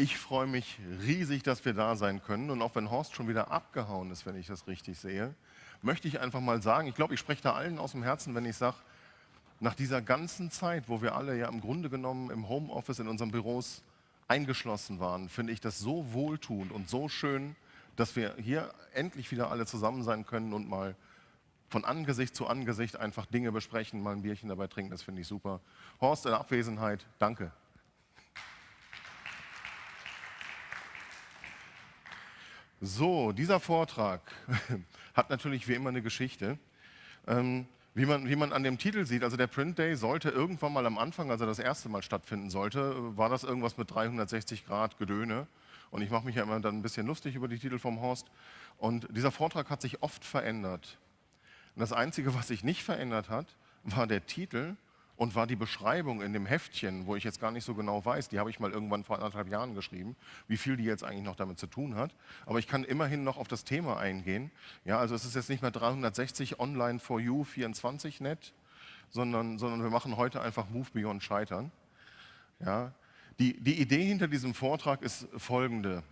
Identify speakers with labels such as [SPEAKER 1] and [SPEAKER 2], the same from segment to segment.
[SPEAKER 1] Ich freue mich riesig, dass wir da sein können. Und auch wenn Horst schon wieder abgehauen ist, wenn ich das richtig sehe, möchte ich einfach mal sagen, ich glaube, ich spreche da allen aus dem Herzen, wenn ich sage, nach dieser ganzen Zeit, wo wir alle ja im Grunde genommen im Homeoffice in unseren Büros eingeschlossen waren, finde ich das so wohltuend und so schön, dass wir hier endlich wieder alle zusammen sein können und mal von Angesicht zu Angesicht einfach Dinge besprechen, mal ein Bierchen dabei trinken, das finde ich super. Horst, in Abwesenheit, danke. So, dieser Vortrag hat natürlich wie immer eine Geschichte. Ähm, wie man, wie man an dem Titel sieht, also der Print Day sollte irgendwann mal am Anfang, als er das erste Mal stattfinden sollte, war das irgendwas mit 360 Grad Gedöne. Und ich mache mich ja immer dann ein bisschen lustig über die Titel vom Horst. Und dieser Vortrag hat sich oft verändert. Und das Einzige, was sich nicht verändert hat, war der Titel und war die Beschreibung in dem Heftchen, wo ich jetzt gar nicht so genau weiß, die habe ich mal irgendwann vor anderthalb Jahren geschrieben, wie viel die jetzt eigentlich noch damit zu tun hat. Aber ich kann immerhin noch auf das Thema eingehen. Ja, also es ist jetzt nicht mehr 360 online for you 24 net, sondern, sondern wir machen heute einfach Move Beyond Scheitern. Ja, die, die Idee hinter diesem Vortrag ist folgende.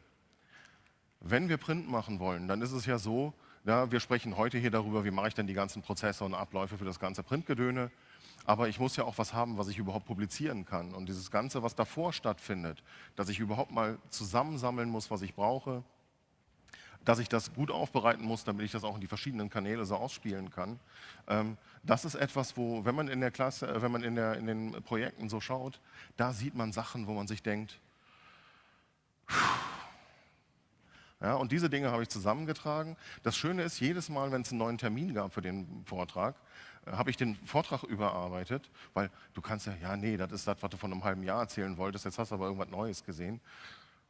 [SPEAKER 1] Wenn wir Print machen wollen, dann ist es ja so, ja, wir sprechen heute hier darüber, wie mache ich denn die ganzen Prozesse und Abläufe für das ganze Printgedöne. Aber ich muss ja auch was haben, was ich überhaupt publizieren kann. Und dieses Ganze, was davor stattfindet, dass ich überhaupt mal zusammensammeln muss, was ich brauche, dass ich das gut aufbereiten muss, damit ich das auch in die verschiedenen Kanäle so ausspielen kann. Ähm, das ist etwas, wo, wenn man in der Klasse, äh, wenn man in, der, in den Projekten so schaut, da sieht man Sachen, wo man sich denkt, ja, und diese Dinge habe ich zusammengetragen. Das Schöne ist, jedes Mal, wenn es einen neuen Termin gab für den Vortrag, habe ich den Vortrag überarbeitet, weil du kannst ja, ja, nee, das ist das, was du von einem halben Jahr erzählen wolltest, jetzt hast du aber irgendwas Neues gesehen.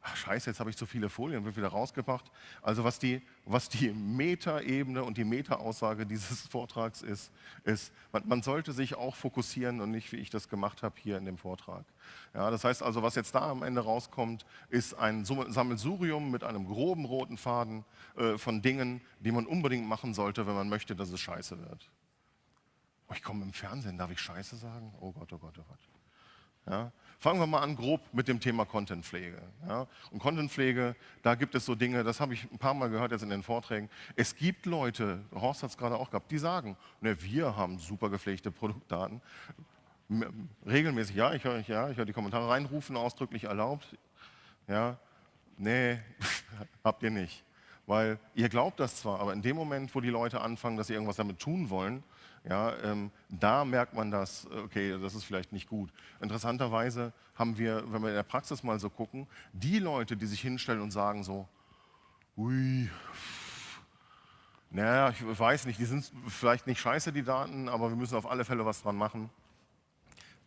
[SPEAKER 1] Ach, scheiße, jetzt habe ich zu viele Folien, wird wieder rausgebracht. Also was die, was die Meta-Ebene und die Meta-Aussage dieses Vortrags ist, ist, man, sollte sich auch fokussieren und nicht, wie ich das gemacht habe, hier in dem Vortrag. Ja, das heißt also, was jetzt da am Ende rauskommt, ist ein Sammelsurium mit einem groben roten Faden äh, von Dingen, die man unbedingt machen sollte, wenn man möchte, dass es scheiße wird. Oh, ich komme im Fernsehen, darf ich Scheiße sagen? Oh Gott, oh Gott, oh Gott. Ja? Fangen wir mal an grob mit dem Thema Contentpflege. Ja? Und Contentpflege, da gibt es so Dinge, das habe ich ein paar Mal gehört jetzt in den Vorträgen. Es gibt Leute, Horst hat es gerade auch gehabt, die sagen, ne, wir haben super gepflegte Produktdaten. Regelmäßig, ja, ich höre ja, hör die Kommentare reinrufen, ausdrücklich erlaubt. Ja, nee, habt ihr nicht. Weil ihr glaubt das zwar, aber in dem Moment, wo die Leute anfangen, dass sie irgendwas damit tun wollen, ja, ähm, da merkt man das, okay, das ist vielleicht nicht gut. Interessanterweise haben wir, wenn wir in der Praxis mal so gucken, die Leute, die sich hinstellen und sagen so, ui, naja, ich weiß nicht, die sind vielleicht nicht scheiße, die Daten, aber wir müssen auf alle Fälle was dran machen.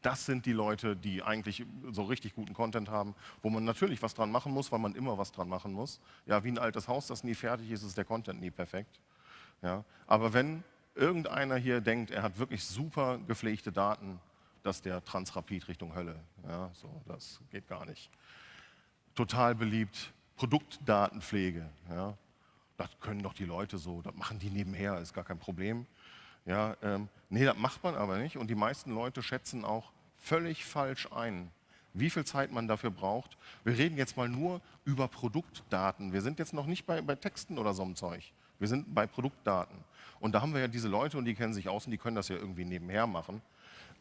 [SPEAKER 1] Das sind die Leute, die eigentlich so richtig guten Content haben, wo man natürlich was dran machen muss, weil man immer was dran machen muss. Ja, wie ein altes Haus, das nie fertig ist, ist der Content nie perfekt. Ja, aber wenn irgendeiner hier denkt, er hat wirklich super gepflegte Daten, dass der Transrapid Richtung Hölle. Ja, so, das geht gar nicht. Total beliebt, Produktdatenpflege. Ja, das können doch die Leute so, das machen die nebenher, ist gar kein Problem. Ja, ähm, nee, das macht man aber nicht und die meisten Leute schätzen auch völlig falsch ein, wie viel Zeit man dafür braucht. Wir reden jetzt mal nur über Produktdaten. Wir sind jetzt noch nicht bei, bei Texten oder so einem Zeug. Wir sind bei Produktdaten. Und da haben wir ja diese Leute und die kennen sich aus und die können das ja irgendwie nebenher machen.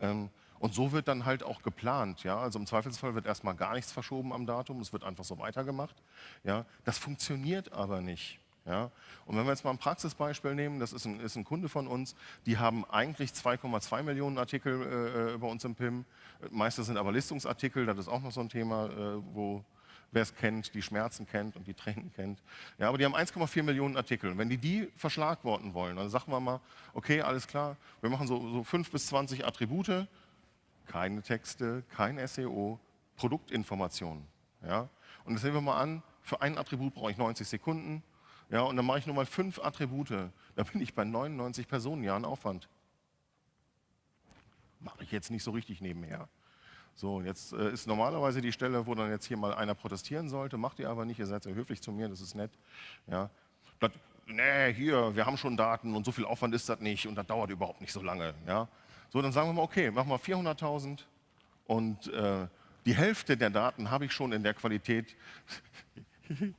[SPEAKER 1] Ähm, und so wird dann halt auch geplant. Ja? Also im Zweifelsfall wird erstmal gar nichts verschoben am Datum, es wird einfach so weitergemacht. Ja? Das funktioniert aber nicht. Ja? Und wenn wir jetzt mal ein Praxisbeispiel nehmen, das ist ein, ist ein Kunde von uns, die haben eigentlich 2,2 Millionen Artikel äh, bei uns im PIM. Meistens sind aber Listungsartikel, das ist auch noch so ein Thema, äh, wo wer es kennt, die Schmerzen kennt und die Tränen kennt. Ja, aber die haben 1,4 Millionen Artikel. Und wenn die die verschlagworten wollen, dann sagen wir mal, okay, alles klar, wir machen so, so 5 bis 20 Attribute, keine Texte, kein SEO, Produktinformationen. Ja? Und das sehen wir mal an, für ein Attribut brauche ich 90 Sekunden. Ja, und dann mache ich nur mal fünf Attribute. Da bin ich bei 99 Personenjahren Aufwand. Mache ich jetzt nicht so richtig nebenher. So, jetzt äh, ist normalerweise die Stelle, wo dann jetzt hier mal einer protestieren sollte, macht ihr aber nicht, ihr seid sehr höflich zu mir, das ist nett. Ja. Das, nee, hier, wir haben schon Daten und so viel Aufwand ist das nicht und das dauert überhaupt nicht so lange. Ja. So, dann sagen wir mal, okay, machen wir 400.000 und äh, die Hälfte der Daten habe ich schon in der Qualität,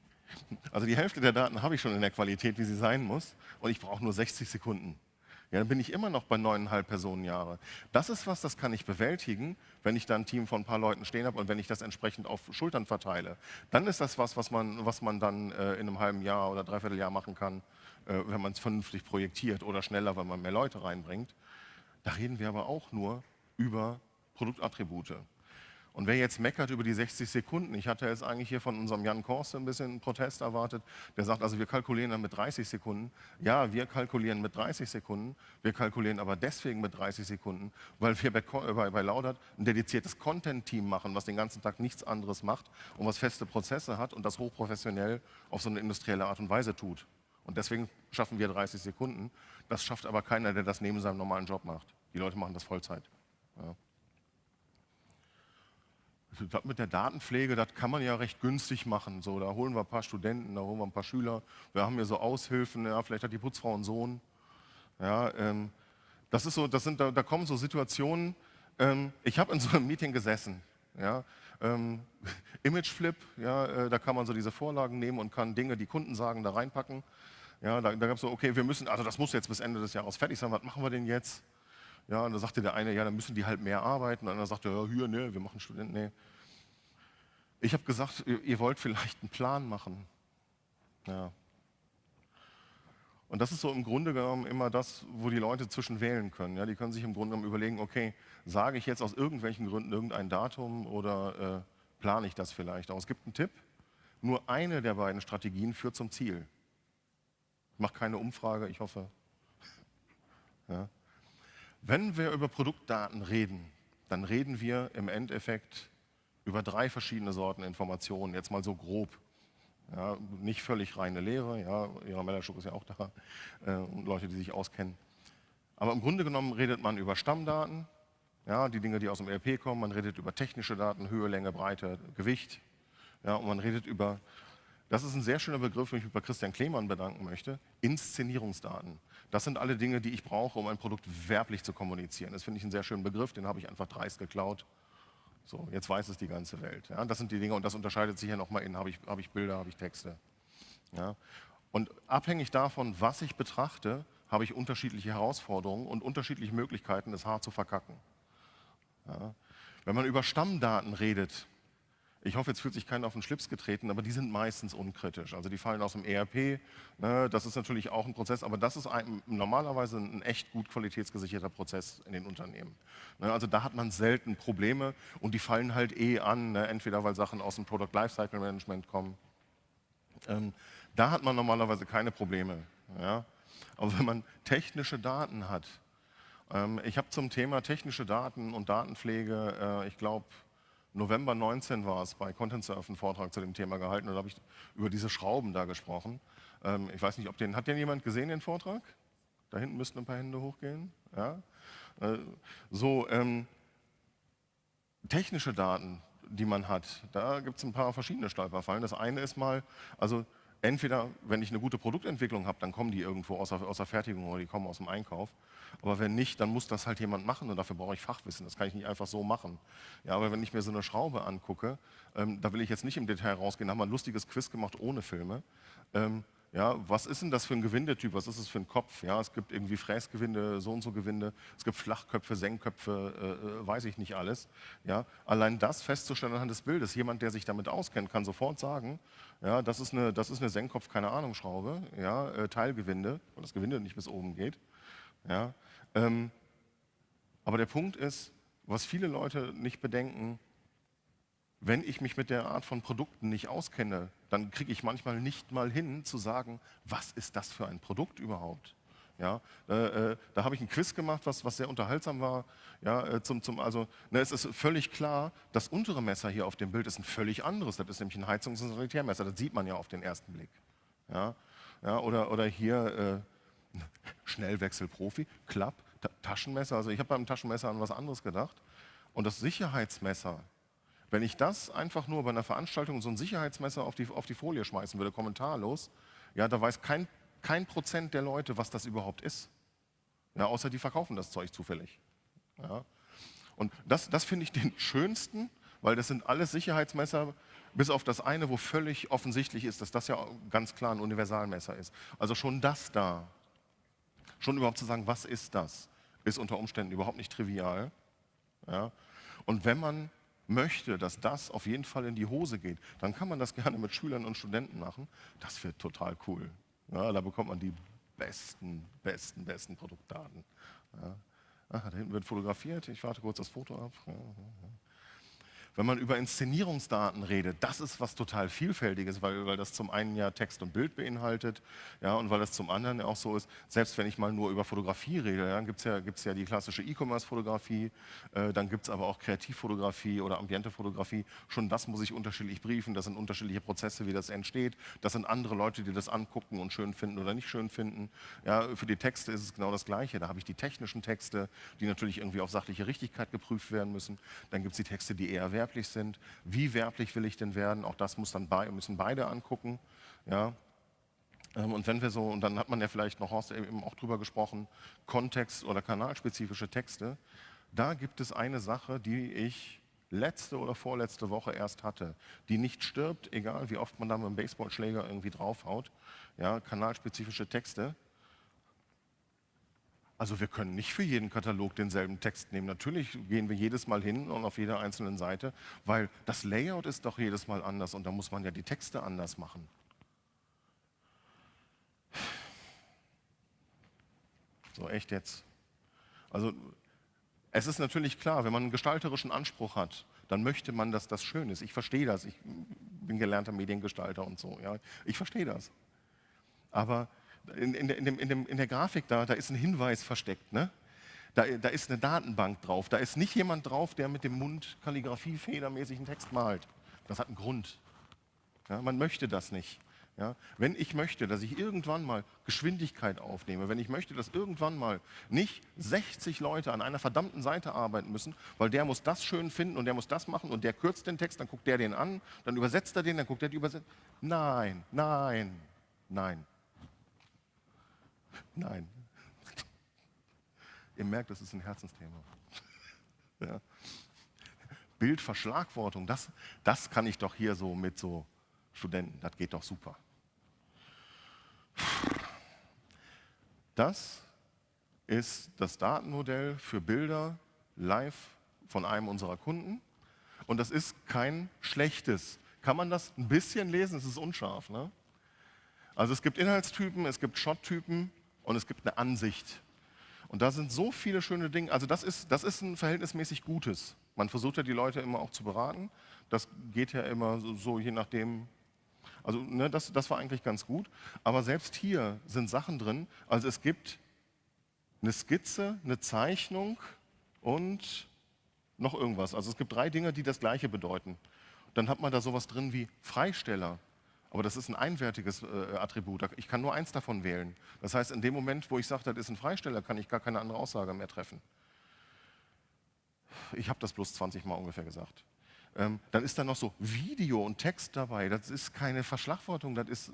[SPEAKER 1] also die Hälfte der Daten habe ich schon in der Qualität, wie sie sein muss, und ich brauche nur 60 Sekunden. Ja, dann bin ich immer noch bei neuneinhalb Personenjahre. Das ist was, das kann ich bewältigen, wenn ich da ein Team von ein paar Leuten stehen habe und wenn ich das entsprechend auf Schultern verteile. Dann ist das was, was man, was man dann äh, in einem halben Jahr oder dreiviertel Jahr machen kann, äh, wenn man es vernünftig projektiert oder schneller, wenn man mehr Leute reinbringt. Da reden wir aber auch nur über Produktattribute. Und wer jetzt meckert über die 60 Sekunden, ich hatte jetzt eigentlich hier von unserem Jan Korste ein bisschen einen Protest erwartet, der sagt, also wir kalkulieren dann mit 30 Sekunden. Ja, wir kalkulieren mit 30 Sekunden, wir kalkulieren aber deswegen mit 30 Sekunden, weil wir bei, bei, bei Laudert ein dediziertes Content-Team machen, was den ganzen Tag nichts anderes macht und was feste Prozesse hat und das hochprofessionell auf so eine industrielle Art und Weise tut. Und deswegen schaffen wir 30 Sekunden. Das schafft aber keiner, der das neben seinem normalen Job macht. Die Leute machen das Vollzeit. Ja. Das mit der Datenpflege, das kann man ja recht günstig machen. So, da holen wir ein paar Studenten, da holen wir ein paar Schüler. Wir haben hier so Aushilfen, ja, vielleicht hat die Putzfrau einen Sohn. Ja, ähm, das ist so, das sind, da, da kommen so Situationen. Ähm, ich habe in so einem Meeting gesessen. Ja, ähm, Imageflip, ja, äh, da kann man so diese Vorlagen nehmen und kann Dinge, die Kunden sagen, da reinpacken. Ja, da, da gab es so, okay, wir müssen, also das muss jetzt bis Ende des Jahres fertig sein, was machen wir denn jetzt? Ja, und da sagte der eine, ja, dann müssen die halt mehr arbeiten. Und der andere sagte, ja, hier, nee, wir machen Studenten, nee. Ich habe gesagt, ihr, ihr, wollt vielleicht einen Plan machen. Ja. Und das ist so im Grunde genommen immer das, wo die Leute zwischen wählen können. Ja, die können sich im Grunde genommen überlegen, okay, sage ich jetzt aus irgendwelchen Gründen irgendein Datum oder äh, plane ich das vielleicht? Aber es gibt einen Tipp, nur eine der beiden Strategien führt zum Ziel. Ich mache keine Umfrage, ich hoffe. Ja. Wenn wir über Produktdaten reden, dann reden wir im Endeffekt über drei verschiedene Sorten Informationen, jetzt mal so grob. Ja, nicht völlig reine Lehre, ja, Ihrer Mellerschuk ist ja auch da, äh, und Leute, die sich auskennen. Aber im Grunde genommen redet man über Stammdaten, ja, die Dinge, die aus dem ERP kommen, man redet über technische Daten, Höhe, Länge, Breite, Gewicht, ja, und man redet über, das ist ein sehr schöner Begriff, den ich mich bei Christian Klemann bedanken möchte, Inszenierungsdaten. Das sind alle Dinge, die ich brauche, um ein Produkt werblich zu kommunizieren. Das finde ich einen sehr schönen Begriff, den habe ich einfach dreist geklaut. So, jetzt weiß es die ganze Welt. Ja, das sind die Dinge und das unterscheidet sich ja nochmal in, habe ich, habe ich Bilder, habe ich Texte. Ja, und abhängig davon, was ich betrachte, habe ich unterschiedliche Herausforderungen und unterschiedliche Möglichkeiten, das Haar zu verkacken. Ja, wenn man über Stammdaten redet, ich hoffe, jetzt fühlt sich keiner auf den Schlips getreten, aber die sind meistens unkritisch. Also die fallen aus dem ERP. Ne, das ist natürlich auch ein Prozess, aber das ist ein, normalerweise ein echt gut qualitätsgesicherter Prozess in den Unternehmen. Ne, also da hat man selten Probleme und die fallen halt eh an, ne, entweder weil Sachen aus dem Product Lifecycle Management kommen. Ähm, da hat man normalerweise keine Probleme. Ja? Aber wenn man technische Daten hat, ähm, ich habe zum Thema technische Daten und Datenpflege, äh, ich glaube, November 19 war es, bei Content Surf einen Vortrag zu dem Thema gehalten und da habe ich über diese Schrauben da gesprochen. Ähm, ich weiß nicht, ob den, hat den jemand gesehen, den Vortrag? Da hinten müssten ein paar Hände hochgehen. Ja? Äh, so, ähm, technische Daten, die man hat, da gibt es ein paar verschiedene Stolperfallen. Das eine ist mal, also entweder, wenn ich eine gute Produktentwicklung habe, dann kommen die irgendwo aus der, aus der Fertigung oder die kommen aus dem Einkauf. Aber wenn nicht, dann muss das halt jemand machen und dafür brauche ich Fachwissen. Das kann ich nicht einfach so machen. Ja, aber wenn ich mir so eine Schraube angucke, ähm, da will ich jetzt nicht im Detail rausgehen, da haben wir ein lustiges Quiz gemacht ohne Filme. Ähm, ja, was ist denn das für ein Gewindetyp? Was ist es für ein Kopf? Ja, es gibt irgendwie Fräsgewinde, so und so Gewinde. Es gibt Flachköpfe, Senkköpfe, äh, äh, weiß ich nicht alles. Ja, allein das festzustellen anhand des Bildes. Jemand, der sich damit auskennt, kann sofort sagen, ja, das ist eine, das ist eine Senkkopf, keine Ahnung, Schraube, ja, äh, Teilgewinde, weil das Gewinde nicht bis oben geht. Ja, ähm, aber der Punkt ist, was viele Leute nicht bedenken, wenn ich mich mit der Art von Produkten nicht auskenne, dann kriege ich manchmal nicht mal hin zu sagen, was ist das für ein Produkt überhaupt? Ja, äh, äh, da habe ich ein Quiz gemacht, was, was sehr unterhaltsam war. Ja, äh, zum, zum, also, ne, es ist völlig klar, das untere Messer hier auf dem Bild ist ein völlig anderes. Das ist nämlich ein Heizungs- und Sanitärmesser. Das sieht man ja auf den ersten Blick. Ja, ja, oder, oder hier äh, Schnellwechselprofi, Klapp, Taschenmesser. Also ich habe beim Taschenmesser an was anderes gedacht. Und das Sicherheitsmesser, wenn ich das einfach nur bei einer Veranstaltung so ein Sicherheitsmesser auf die, auf die Folie schmeißen würde, kommentarlos, ja, da weiß kein, kein Prozent der Leute, was das überhaupt ist. Ja, außer die verkaufen das Zeug zufällig. Ja. Und das, das finde ich den schönsten, weil das sind alles Sicherheitsmesser, bis auf das eine, wo völlig offensichtlich ist, dass das ja ganz klar ein Universalmesser ist. Also schon das da, schon überhaupt zu sagen, was ist das, ist unter Umständen überhaupt nicht trivial. Ja? Und wenn man möchte, dass das auf jeden Fall in die Hose geht, dann kann man das gerne mit Schülern und Studenten machen. Das wird total cool. Ja, da bekommt man die besten, besten, besten Produktdaten. Ja. Ach, da hinten wird fotografiert. Ich warte kurz das Foto ab. Ja, wenn man über Inszenierungsdaten redet, das ist was total Vielfältiges, weil, weil das zum einen ja Text und Bild beinhaltet ja, und weil das zum anderen auch so ist, selbst wenn ich mal nur über Fotografie rede, ja, gibt es ja, gibt's ja die klassische E-Commerce-Fotografie, äh, dann gibt es aber auch Kreativfotografie oder Ambiente-Fotografie. Schon das muss ich unterschiedlich briefen, das sind unterschiedliche Prozesse, wie das entsteht. Das sind andere Leute, die das angucken und schön finden oder nicht schön finden. Ja, für die Texte ist es genau das Gleiche. Da habe ich die technischen Texte, die natürlich irgendwie auf sachliche Richtigkeit geprüft werden müssen. Dann gibt es die Texte, die eher werden werblich sind. Wie werblich will ich denn werden? Auch das muss dann be müssen beide angucken. Ja. Ähm, und wenn wir so, und dann hat man ja vielleicht noch Horst eben auch drüber gesprochen, Kontext- oder kanalspezifische Texte. Da gibt es eine Sache, die ich letzte oder vorletzte Woche erst hatte, die nicht stirbt, egal wie oft man da mit dem Baseballschläger irgendwie draufhaut. Ja, kanalspezifische Texte. Also wir können nicht für jeden Katalog denselben Text nehmen. Natürlich gehen wir jedes Mal hin und auf jeder einzelnen Seite, weil das Layout ist doch jedes Mal anders und da muss man ja die Texte anders machen. So, echt jetzt. Also es ist natürlich klar, wenn man einen gestalterischen Anspruch hat, dann möchte man, dass das schön ist. Ich verstehe das. Ich bin gelernter Mediengestalter und so. Ja. Ich verstehe das. Aber in, in, in, dem, dem, in, der Grafik da, da ist ein Hinweis versteckt. Ne? Da, da, ist eine Datenbank drauf. Da ist nicht jemand drauf, der mit dem Mund Kalligrafie federmäßig einen Text malt. Das hat einen Grund. Ja, man möchte das nicht. Ja, wenn ich möchte, dass ich irgendwann mal Geschwindigkeit aufnehme, wenn ich möchte, dass irgendwann mal nicht 60 Leute an einer verdammten Seite arbeiten müssen, weil der muss das schön finden und der muss das machen und der kürzt den Text, dann guckt der den an, dann übersetzt er den, dann guckt er die Übersetzung. Nein, nein, nein. Nein. Ihr merkt, das ist ein Herzensthema. Ja. Bildverschlagwortung, das, das kann ich doch hier so mit so Studenten, das geht doch super. Das ist das Datenmodell für Bilder live von einem unserer Kunden. Und das ist kein schlechtes. Kann man das ein bisschen lesen? Es ist unscharf. Ne? Also es gibt Inhaltstypen, es gibt Shot-Typen, und es gibt eine Ansicht. Und da sind so viele schöne Dinge. Also das ist, das ist ein verhältnismäßig Gutes. Man versucht ja die Leute immer auch zu beraten. Das geht ja immer so, so je nachdem. Also ne, das, das war eigentlich ganz gut. Aber selbst hier sind Sachen drin. Also es gibt eine Skizze, eine Zeichnung und noch irgendwas. Also es gibt drei Dinge, die das Gleiche bedeuten. Dann hat man da sowas drin wie Freisteller. Aber das ist ein einwertiges äh, Attribut. Ich kann nur eins davon wählen. Das heißt, in dem Moment, wo ich sage, das ist ein Freisteller, kann ich gar keine andere Aussage mehr treffen. Ich habe das bloß 20 Mal ungefähr gesagt. Ähm, dann ist da noch so Video und Text dabei. Das ist keine Verschlagwortung, das ist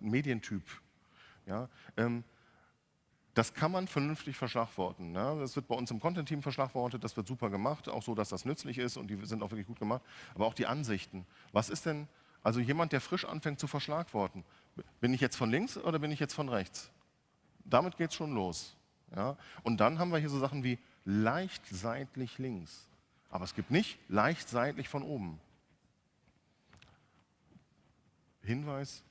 [SPEAKER 1] Medientyp. Ja? Ähm, das kann man vernünftig verschlagworten. Ne? Das wird bei uns im Content-Team verschlagwortet, das wird super gemacht, auch so, dass das nützlich ist und die sind auch wirklich gut gemacht. Aber auch die Ansichten. Was ist denn, also jemand, der frisch anfängt zu verschlagworten. Bin ich jetzt von links oder bin ich jetzt von rechts? Damit geht es schon los. Ja? Und dann haben wir hier so Sachen wie leicht seitlich links. Aber es gibt nicht leicht seitlich von oben. Hinweis,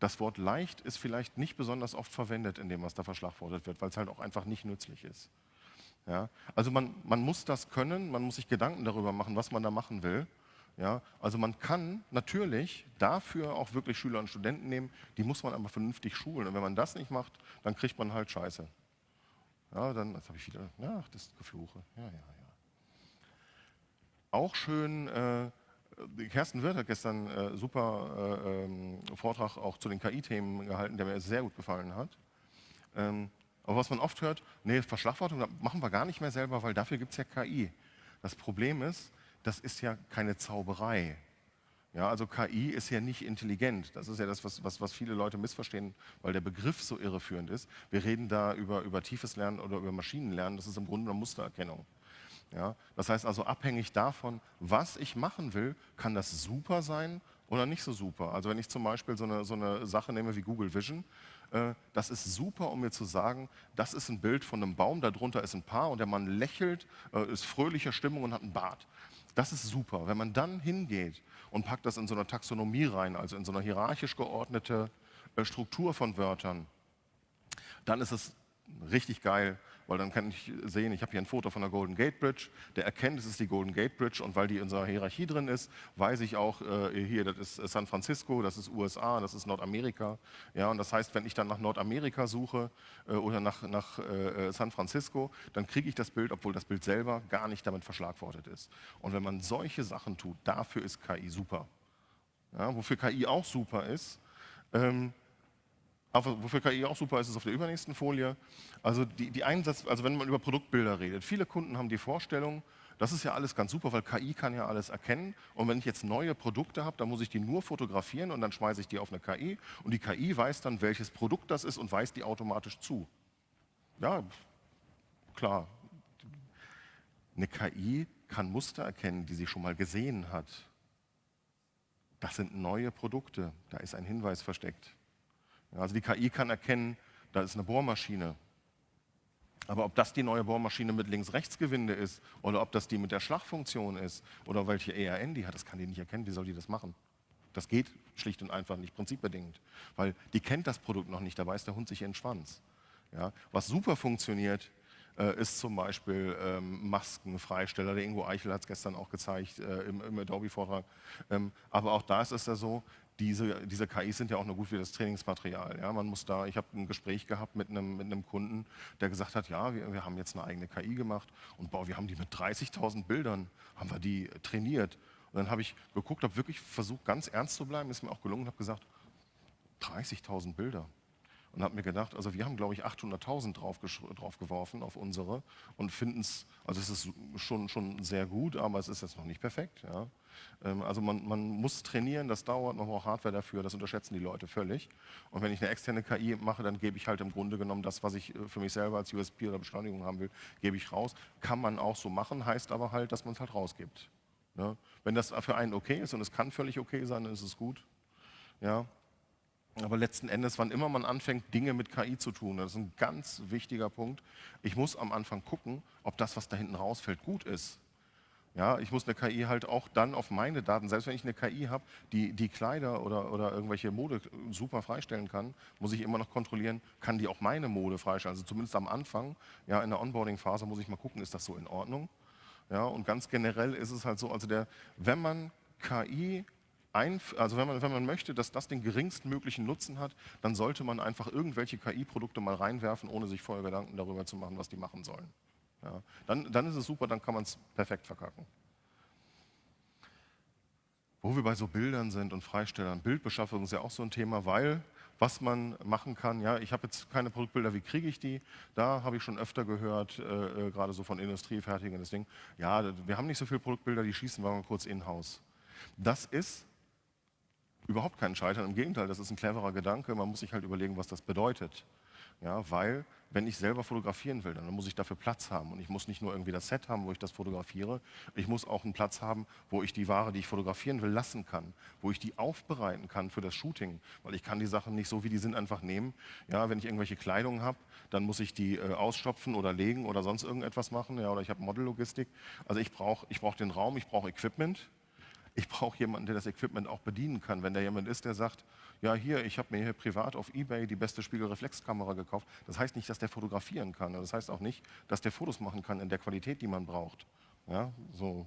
[SPEAKER 1] das Wort leicht ist vielleicht nicht besonders oft verwendet in dem, was da verschlagwortet wird, weil es halt auch einfach nicht nützlich ist. Ja? Also man, man muss das können, man muss sich Gedanken darüber machen, was man da machen will. Ja, also man kann natürlich dafür auch wirklich Schüler und Studenten nehmen, die muss man aber vernünftig schulen. Und wenn man das nicht macht, dann kriegt man halt Scheiße. Ja, dann, das habe ich wieder, ach, das Gefluche. Ja, ja, ja. Auch schön, äh, Kersten Wirth hat gestern äh, super äh, ähm, Vortrag auch zu den KI-Themen gehalten, der mir sehr gut gefallen hat. Ähm, aber was man oft hört, nee, Verschlagwortung machen wir gar nicht mehr selber, weil dafür gibt es ja KI. Das Problem ist, das ist ja keine Zauberei. Ja, also KI ist ja nicht intelligent. Das ist ja das, was, was, was viele Leute missverstehen, weil der Begriff so irreführend ist. Wir reden da über, über tiefes Lernen oder über Maschinenlernen. Das ist im Grunde eine Mustererkennung. Ja? Das heißt also, abhängig davon, was ich machen will, kann das super sein oder nicht so super. Also wenn ich zum Beispiel so eine, so eine Sache nehme wie Google Vision, äh, das ist super, um mir zu sagen, das ist ein Bild von einem Baum, darunter ist ein Paar und der Mann lächelt, äh, ist fröhlicher Stimmung und hat einen Bart. Das ist super. Wenn man dann hingeht und packt das in so eine Taxonomie rein, also in so eine hierarchisch geordnete äh, Struktur von Wörtern, dann ist es richtig geil, weil dann kann ich sehen, ich habe hier ein Foto von der Golden Gate Bridge, der erkennt, es ist die Golden Gate Bridge und weil die in unserer Hierarchie drin ist, weiß ich auch, äh, hier, das ist San Francisco, das ist USA, das ist Nordamerika. Ja, und das heißt, wenn ich dann nach Nordamerika suche äh, oder nach, nach äh, San Francisco, dann kriege ich das Bild, obwohl das Bild selber gar nicht damit verschlagwortet ist. Und wenn man solche Sachen tut, dafür ist KI super. Ja, wofür KI auch super ist, ähm, wofür KI auch super ist, ist auf der übernächsten Folie. Also die, die Einsatz, also wenn man über Produktbilder redet, viele Kunden haben die Vorstellung, das ist ja alles ganz super, weil KI kann ja alles erkennen. Und wenn ich jetzt neue Produkte habe, dann muss ich die nur fotografieren und dann schmeiße ich die auf eine KI. Und die KI weiß dann, welches Produkt das ist und weist die automatisch zu. Ja, klar. Eine KI kann Muster erkennen, die sie schon mal gesehen hat. Das sind neue Produkte, da ist ein Hinweis versteckt. Also die KI kann erkennen, da ist eine Bohrmaschine. Aber ob das die neue Bohrmaschine mit Links-Rechts-Gewinde ist oder ob das die mit der Schlagfunktion ist oder welche ERN die hat, das kann die nicht erkennen. Wie soll die das machen? Das geht schlicht und einfach nicht prinzipbedingt, weil die kennt das Produkt noch nicht, da beißt der Hund sich in den Schwanz. Ja? Was super funktioniert, äh, ist zum Beispiel ähm, Maskenfreisteller. Der Ingo Eichel hat es gestern auch gezeigt äh, im, im Adobe-Vortrag. Ähm, aber auch da ist es ja so, diese, diese KIs sind ja auch nur gut wie das Trainingsmaterial. Ja, man muss da, ich habe ein Gespräch gehabt mit einem, mit einem Kunden, der gesagt hat, ja, wir, wir haben jetzt eine eigene KI gemacht und boah, wir haben die mit 30.000 Bildern, haben wir die trainiert. Und dann habe ich geguckt, habe wirklich versucht, ganz ernst zu bleiben, ist mir auch gelungen, habe gesagt, 30.000 Bilder und habe mir gedacht, also wir haben, glaube ich, 800.000 drauf, drauf auf unsere und finden es, also es ist schon, schon sehr gut, aber es ist jetzt noch nicht perfekt. Ja. Ähm, also man, man, muss trainieren, das dauert, man braucht Hardware dafür, das unterschätzen die Leute völlig. Und wenn ich eine externe KI mache, dann gebe ich halt im Grunde genommen das, was ich äh, für mich selber als USP oder Beschleunigung haben will, gebe ich raus. Kann man auch so machen, heißt aber halt, dass man es halt rausgibt. Ja. Ne. Wenn das für einen okay ist und es kann völlig okay sein, dann ist es gut. Ja. Aber letzten Endes, wann immer man anfängt, Dinge mit KI zu tun, das ist ein ganz wichtiger Punkt. Ich muss am Anfang gucken, ob das, was da hinten rausfällt, gut ist. Ja, ich muss eine KI halt auch dann auf meine Daten, selbst wenn ich eine KI habe, die die Kleider oder, oder irgendwelche Mode super freistellen kann, muss ich immer noch kontrollieren, kann die auch meine Mode freistellen. Also zumindest am Anfang, ja, in der Onboarding-Phase muss ich mal gucken, ist das so in Ordnung? Ja, und ganz generell ist es halt so, also der, wenn man KI also wenn man, wenn man möchte, dass das den geringstmöglichen Nutzen hat, dann sollte man einfach irgendwelche KI-Produkte mal reinwerfen, ohne sich vorher Gedanken darüber zu machen, was die machen sollen. Ja, dann, dann ist es super, dann kann man es perfekt verkacken. Wo wir bei so Bildern sind und Freistellern, Bildbeschaffung ist ja auch so ein Thema, weil was man machen kann, ja, ich habe jetzt keine Produktbilder, wie kriege ich die? Da habe ich schon öfter gehört, äh, äh gerade so von Industriefertigen das Ding, ja, wir haben nicht so viele Produktbilder, die schießen wir mal kurz in-house. Das ist überhaupt kein Scheitern. Im Gegenteil, das ist ein cleverer Gedanke. Man muss sich halt überlegen, was das bedeutet. Ja, weil, wenn ich selber fotografieren will, dann muss ich dafür Platz haben. Und ich muss nicht nur irgendwie das Set haben, wo ich das fotografiere. Ich muss auch einen Platz haben, wo ich die Ware, die ich fotografieren will, lassen kann. Wo ich die aufbereiten kann für das Shooting. Weil ich kann die Sachen nicht so, wie die sind, einfach nehmen. Ja, wenn ich irgendwelche Kleidung habe, dann muss ich die äh, ausstopfen oder legen oder sonst irgendetwas machen. Ja, oder ich habe Modellogistik. Also ich brauche ich brauch den Raum, ich brauche Equipment. Ich brauche jemanden, der das Equipment auch bedienen kann. Wenn da jemand ist, der sagt, ja hier, ich habe mir hier privat auf Ebay die beste Spiegelreflexkamera gekauft, das heißt nicht, dass der fotografieren kann. Das heißt auch nicht, dass der Fotos machen kann in der Qualität, die man braucht. Ja, so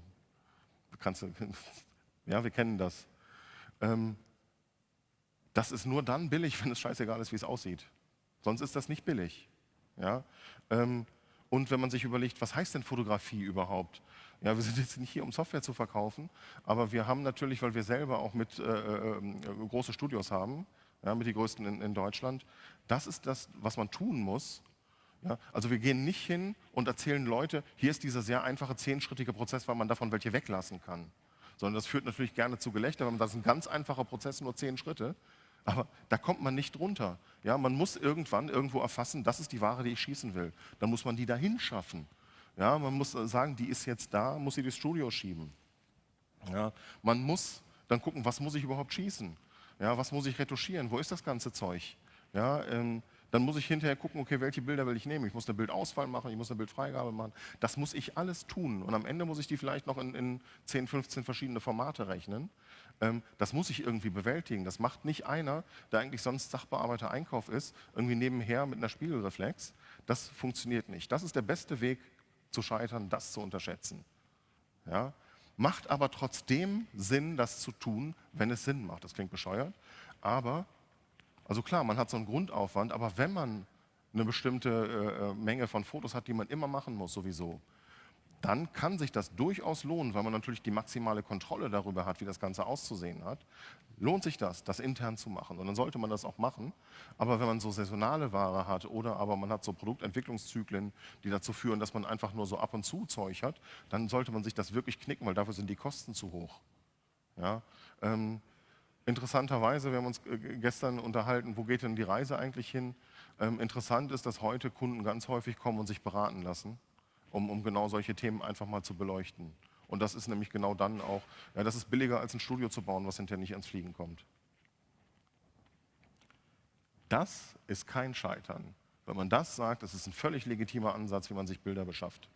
[SPEAKER 1] kannst du, ja, wir kennen das. Ähm, das ist nur dann billig, wenn es scheißegal ist, wie es aussieht. Sonst ist das nicht billig. Ja? Ähm, und wenn man sich überlegt, was heißt denn Fotografie überhaupt? Ja, wir sind jetzt nicht hier, um Software zu verkaufen, aber wir haben natürlich, weil wir selber auch mit äh, äh, große Studios haben, ja, mit die größten in, in, Deutschland, das ist das, was man tun muss. Ja? Also wir gehen nicht hin und erzählen Leute, hier ist dieser sehr einfache zehnschrittige Prozess, weil man davon welche weglassen kann. Sondern das führt natürlich gerne zu Gelächter, weil das ist ein ganz einfacher Prozess, nur zehn Schritte. Aber da kommt man nicht drunter. Ja, man muss irgendwann irgendwo erfassen, das ist die Ware, die ich schießen will. Dann muss man die dahin schaffen. Ja, man muss sagen, die ist jetzt da, muss sie durchs Studio schieben. Ja, man muss dann gucken, was muss ich überhaupt schießen? Ja, was muss ich retuschieren? Wo ist das ganze Zeug? Ja, ähm, dann muss ich hinterher gucken, okay, welche Bilder will ich nehmen? Ich muss eine Bildauswahl machen, ich muss eine Bildfreigabe machen. Das muss ich alles tun. Und am Ende muss ich die vielleicht noch in, in 10, 15 verschiedene Formate rechnen. Ähm, das muss ich irgendwie bewältigen. Das macht nicht einer, der eigentlich sonst Sachbearbeiter Einkauf ist, irgendwie nebenher mit einer Spiegelreflex. Das funktioniert nicht. Das ist der beste Weg zu scheitern, das zu unterschätzen. Ja? Macht aber trotzdem Sinn, das zu tun, wenn es Sinn macht. Das klingt bescheuert, aber also klar, man hat so einen Grundaufwand, aber wenn man eine bestimmte äh, äh, Menge von Fotos hat, die man immer machen muss sowieso, dann kann sich das durchaus lohnen, weil man natürlich die maximale Kontrolle darüber hat, wie das Ganze auszusehen hat. Lohnt sich das, das intern zu machen. Und dann sollte man das auch machen. Aber wenn man so saisonale Ware hat oder aber man hat so Produktentwicklungszyklen, die dazu führen, dass man einfach nur so ab und zu Zeug hat, dann sollte man sich das wirklich knicken, weil dafür sind die Kosten zu hoch. Ja? Ähm, Interessanterweise, wir haben uns äh, gestern unterhalten, wo geht denn die Reise eigentlich hin? Ähm, interessant ist, dass heute Kunden ganz häufig kommen und sich beraten lassen, um, um genau solche Themen einfach mal zu beleuchten. Und das ist nämlich genau dann auch, ja, das ist billiger als ein Studio zu bauen, was hinterher nicht ans Fliegen kommt. Das ist kein Scheitern. Wenn man das sagt, das ist ein völlig legitimer Ansatz, wie man sich Bilder beschafft.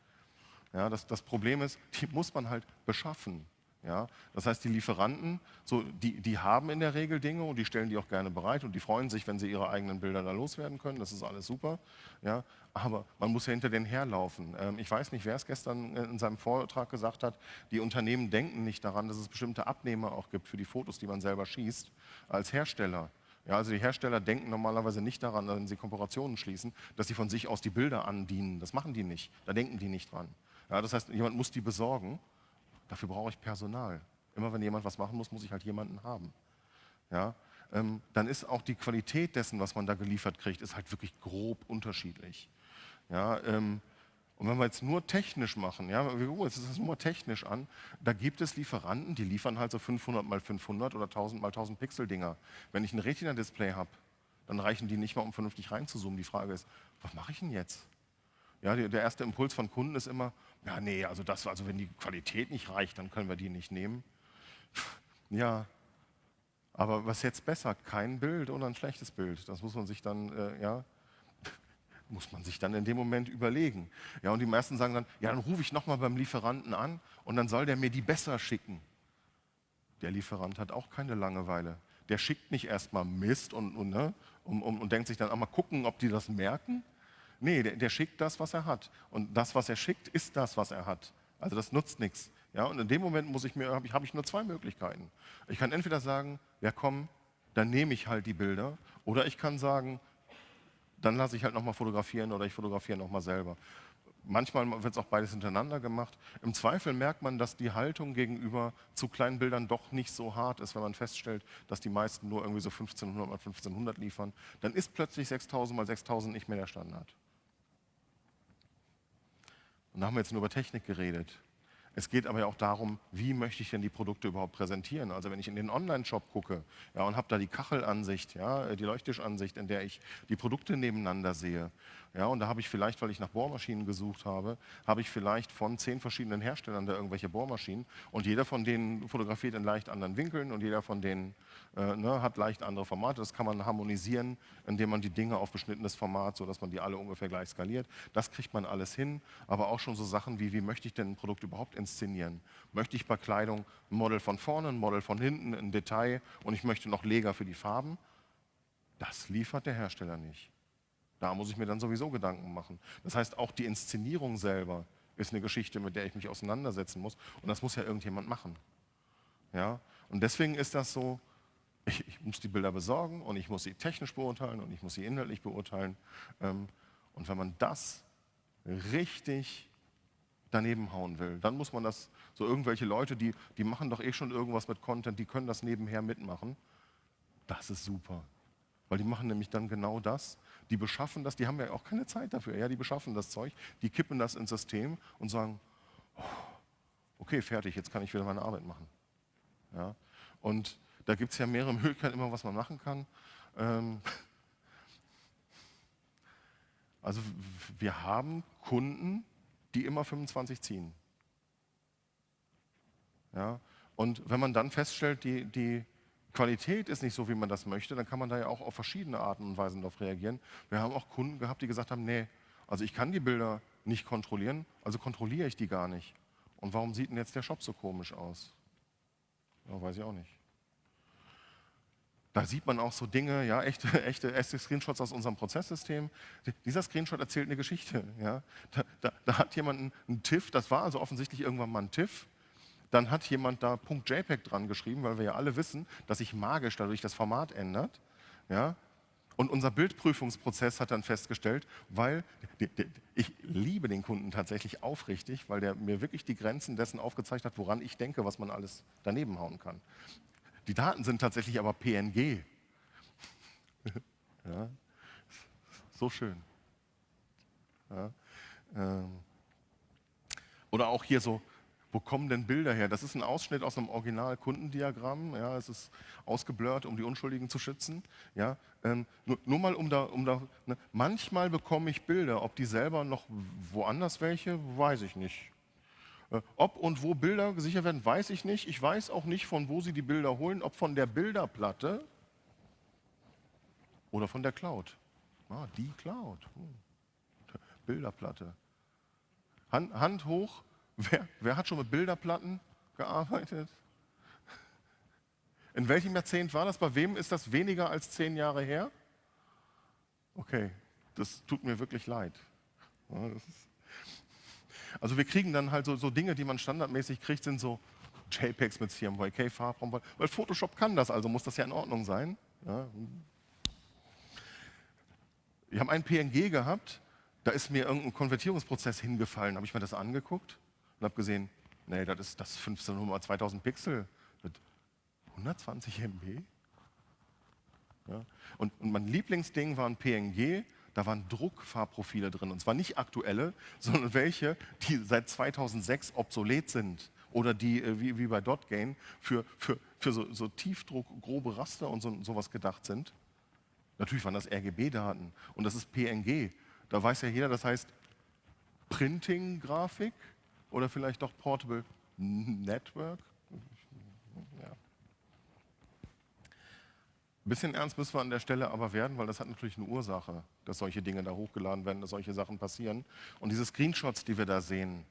[SPEAKER 1] Ja, das, das Problem ist, die muss man halt beschaffen. Ja? Das heißt, die Lieferanten, so, die, die haben in der Regel Dinge und die stellen die auch gerne bereit und die freuen sich, wenn sie ihre eigenen Bilder da loswerden können. Das ist alles super. Ja? Aber man muss ja hinter denen herlaufen. Ähm, ich weiß nicht, wer es gestern in seinem Vortrag gesagt hat, die Unternehmen denken nicht daran, dass es bestimmte Abnehmer auch gibt für die Fotos, die man selber schießt, als Hersteller. Ja, also die Hersteller denken normalerweise nicht daran, wenn sie Kooperationen schließen, dass sie von sich aus die Bilder andienen. Das machen die nicht. Da denken die nicht dran. Ja, das heißt, jemand muss die besorgen Dafür brauche ich Personal. Immer wenn jemand was machen muss, muss ich halt jemanden haben. Ja? Ähm, dann ist auch die Qualität dessen, was man da geliefert kriegt, ist halt wirklich grob unterschiedlich. Ja, ähm, und wenn wir jetzt nur technisch machen, ja, wir gucken uns das nur technisch an, da gibt es Lieferanten, die liefern halt so 500 mal 500 oder 1000 mal 1000 Pixel Dinger. Wenn ich ein Retina-Display habe, dann reichen die nicht mal, um vernünftig reinzuzoomen. Die Frage ist, was mache ich denn jetzt? Ja, der erste Impuls von Kunden ist immer, ja, nee, also, das, also wenn die Qualität nicht reicht, dann können wir die nicht nehmen. Ja, aber was jetzt besser? Kein Bild oder ein schlechtes Bild? Das muss man sich dann, äh, ja, muss man sich dann in dem Moment überlegen. Ja, und die meisten sagen dann, ja, dann rufe ich nochmal beim Lieferanten an und dann soll der mir die besser schicken. Der Lieferant hat auch keine Langeweile. Der schickt nicht erstmal Mist und, und, ne, und, und, und denkt sich dann, auch mal gucken, ob die das merken. Nee, der, der schickt das, was er hat. Und das, was er schickt, ist das, was er hat. Also das nutzt nichts. Ja, und in dem Moment muss ich mir, habe ich, hab ich nur zwei Möglichkeiten. Ich kann entweder sagen, ja komm, dann nehme ich halt die Bilder, oder ich kann sagen, dann lasse ich halt nochmal fotografieren oder ich fotografiere nochmal selber. Manchmal wird es auch beides hintereinander gemacht. Im Zweifel merkt man, dass die Haltung gegenüber zu kleinen Bildern doch nicht so hart ist, wenn man feststellt, dass die meisten nur irgendwie so 1500 mal 1500 liefern. Dann ist plötzlich 6000 mal 6000 nicht mehr der Standard. Und da haben wir jetzt nur über Technik geredet. Es geht aber ja auch darum, wie möchte ich denn die Produkte überhaupt präsentieren. Also wenn ich in den Online-Shop gucke ja, und habe da die Kachelansicht, ja, die Leuchttischansicht, in der ich die Produkte nebeneinander sehe, ja, und da habe ich vielleicht, weil ich nach Bohrmaschinen gesucht habe, habe ich vielleicht von zehn verschiedenen Herstellern da irgendwelche Bohrmaschinen und jeder von denen fotografiert in leicht anderen Winkeln und jeder von denen äh, ne, hat leicht andere Formate. Das kann man harmonisieren, indem man die Dinge auf beschnittenes Format, sodass man die alle ungefähr gleich skaliert. Das kriegt man alles hin, aber auch schon so Sachen wie, wie möchte ich denn ein Produkt überhaupt inszenieren? Möchte ich bei Kleidung ein Model von vorne, ein Model von hinten, ein Detail und ich möchte noch Leger für die Farben? Das liefert der Hersteller nicht. Da muss ich mir dann sowieso Gedanken machen. Das heißt, auch die Inszenierung selber ist eine Geschichte, mit der ich mich auseinandersetzen muss. Und das muss ja irgendjemand machen. Ja? Und deswegen ist das so, ich, ich muss die Bilder besorgen und ich muss sie technisch beurteilen und ich muss sie inhaltlich beurteilen. Ähm, und wenn man das richtig daneben hauen will, dann muss man das, so irgendwelche Leute, die, die machen doch eh schon irgendwas mit Content, die können das nebenher mitmachen. Das ist super. Weil die machen nämlich dann genau das, die beschaffen das, die haben ja auch keine Zeit dafür, ja, die beschaffen das Zeug, die kippen das ins System und sagen, oh, okay, fertig, jetzt kann ich wieder meine Arbeit machen. Ja? Und da gibt es ja mehrere Möglichkeiten, immer was man machen kann. Ähm also wir haben Kunden, die immer 25 ziehen. Ja? Und wenn man dann feststellt, die, die Qualität ist nicht so, wie man das möchte, dann kann man da ja auch auf verschiedene Arten und Weisen darauf reagieren. Wir haben auch Kunden gehabt, die gesagt haben, nee, also ich kann die Bilder nicht kontrollieren, also kontrolliere ich die gar nicht. Und warum sieht denn jetzt der Shop so komisch aus? Ja, weiß ich auch nicht. Da sieht man auch so Dinge, ja, echte, echte, Screenshots aus unserem Prozesssystem. Dieser Screenshot erzählt eine Geschichte. Ja. Da, da, da hat jemand einen, TIFF, das war also offensichtlich irgendwann mal ein TIFF, dann hat jemand da .jpeg dran geschrieben, weil wir ja alle wissen, dass sich magisch dadurch das Format ändert. Ja? Und unser Bildprüfungsprozess hat dann festgestellt, weil ich liebe den Kunden tatsächlich aufrichtig, weil der mir wirklich die Grenzen dessen aufgezeigt hat, woran ich denke, was man alles daneben hauen kann. Die Daten sind tatsächlich aber PNG. ja? So schön. Ja? Ähm. Oder auch hier so wo kommen denn Bilder her? Das ist ein Ausschnitt aus einem Original-Kundendiagramm. Ja, es ist ausgeblurrt, um die Unschuldigen zu schützen. Ja, ähm, nur, nur, mal um da, um da ne? manchmal bekomme ich Bilder, ob die selber noch woanders welche, weiß ich nicht. Äh, ob und wo Bilder gesichert werden, weiß ich nicht. Ich weiß auch nicht, von wo sie die Bilder holen, ob von der Bilderplatte oder von der Cloud. Ah, die Cloud. Hm. Bilderplatte. Hand, Hand hoch, Wer, wer hat schon mit Bilderplatten gearbeitet? In welchem Jahrzehnt war das? Bei wem ist das weniger als zehn Jahre her? Okay, das tut mir wirklich leid. Also wir kriegen dann halt so, so, Dinge, die man standardmäßig kriegt, sind so JPEGs mit CMYK-Farbraum, weil Photoshop kann das, also muss das ja in Ordnung sein. Ja. Wir haben einen PNG gehabt, da ist mir irgendein Konvertierungsprozess hingefallen, habe ich mir das angeguckt und habe gesehen, nee, das ist das 1500 2000 Pixel mit 120 MB. Ja. Und, und mein Lieblingsding war ein PNG, da waren Druckfarbprofile drin. Und zwar nicht aktuelle, sondern welche, die seit 2006 obsolet sind. Oder die, äh, wie, wie bei DotGain, für, für, für so, so Tiefdruck, grobe Raster und so, sowas gedacht sind. Natürlich waren das RGB-Daten und das ist PNG. Da weiß ja jeder, das heißt Printing-Grafik oder vielleicht doch Portable Network? Ja. Ein bisschen ernst müssen wir an der Stelle aber werden, weil das hat natürlich eine Ursache, dass solche Dinge da hochgeladen werden, dass solche Sachen passieren. Und diese Screenshots, die wir da sehen,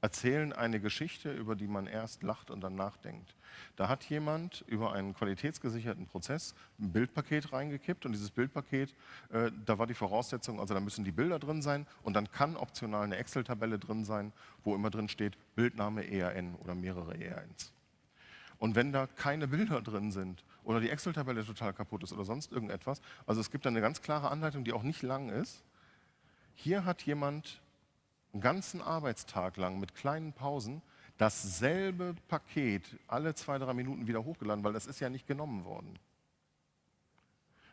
[SPEAKER 1] erzählen eine Geschichte, über die man erst lacht und dann nachdenkt. Da hat jemand über einen qualitätsgesicherten Prozess ein Bildpaket reingekippt und dieses Bildpaket, äh, da war die Voraussetzung, also da müssen die Bilder drin sein und dann kann optional eine Excel-Tabelle drin sein, wo immer drin steht Bildname ERN oder mehrere ERNs. Und wenn da keine Bilder drin sind oder die Excel-Tabelle total kaputt ist oder sonst irgendetwas, also es gibt eine ganz klare Anleitung, die auch nicht lang ist, hier hat jemand einen ganzen Arbeitstag lang mit kleinen Pausen dasselbe Paket alle zwei, drei Minuten wieder hochgeladen, weil das ist ja nicht genommen worden.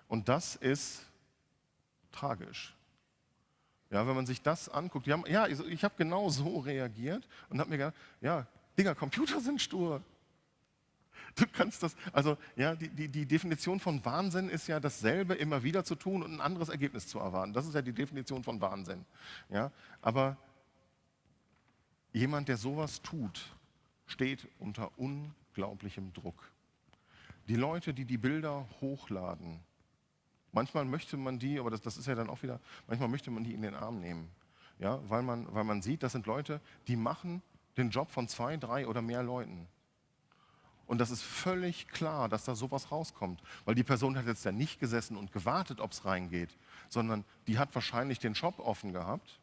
[SPEAKER 1] Und das ist tragisch. Ja, wenn man sich das anguckt, haben, ja, ich, ich habe genau so reagiert und habe mir gedacht, ja, Digga, Computer sind stur. Du kannst das, also ja, die, die, die Definition von Wahnsinn ist ja dasselbe immer wieder zu tun und ein anderes Ergebnis zu erwarten. Das ist ja die Definition von Wahnsinn. Ja, aber Jemand, der sowas tut, steht unter unglaublichem Druck. Die Leute, die die Bilder hochladen, manchmal möchte man die, aber das, das ist ja dann auch wieder, manchmal möchte man die in den Arm nehmen. Ja, weil, man, weil man sieht, das sind Leute, die machen den Job von zwei, drei oder mehr Leuten. Und das ist völlig klar, dass da sowas rauskommt. Weil die Person hat jetzt ja nicht gesessen und gewartet, ob es reingeht, sondern die hat wahrscheinlich den Shop offen gehabt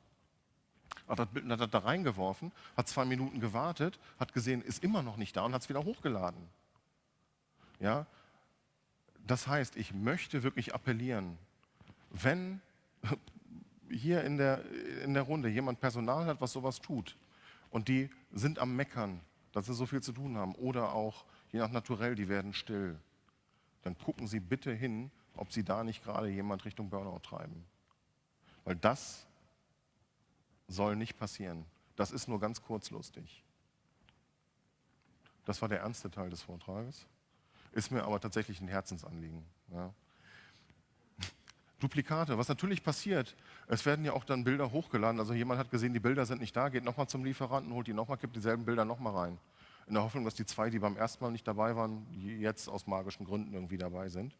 [SPEAKER 1] hat das Bild hat da reingeworfen, hat zwei Minuten gewartet, hat gesehen, ist immer noch nicht da und hat es wieder hochgeladen. Ja? Das heißt, ich möchte wirklich appellieren, wenn hier in der, in der Runde jemand Personal hat, was sowas tut und die sind am Meckern, dass sie so viel zu tun haben oder auch, je nach Naturell, die werden still, dann gucken Sie bitte hin, ob Sie da nicht gerade jemand Richtung Burnout treiben. Weil das soll nicht passieren. Das ist nur ganz kurzlustig. Das war der ernste Teil des Vortrages. Ist mir aber tatsächlich ein Herzensanliegen. Ja. Duplikate, was natürlich passiert, es werden ja auch dann Bilder hochgeladen. Also jemand hat gesehen, die Bilder sind nicht da, geht nochmal zum Lieferanten, holt die nochmal, gibt dieselben Bilder nochmal rein. In der Hoffnung, dass die zwei, die beim ersten Mal nicht dabei waren, jetzt aus magischen Gründen irgendwie dabei sind.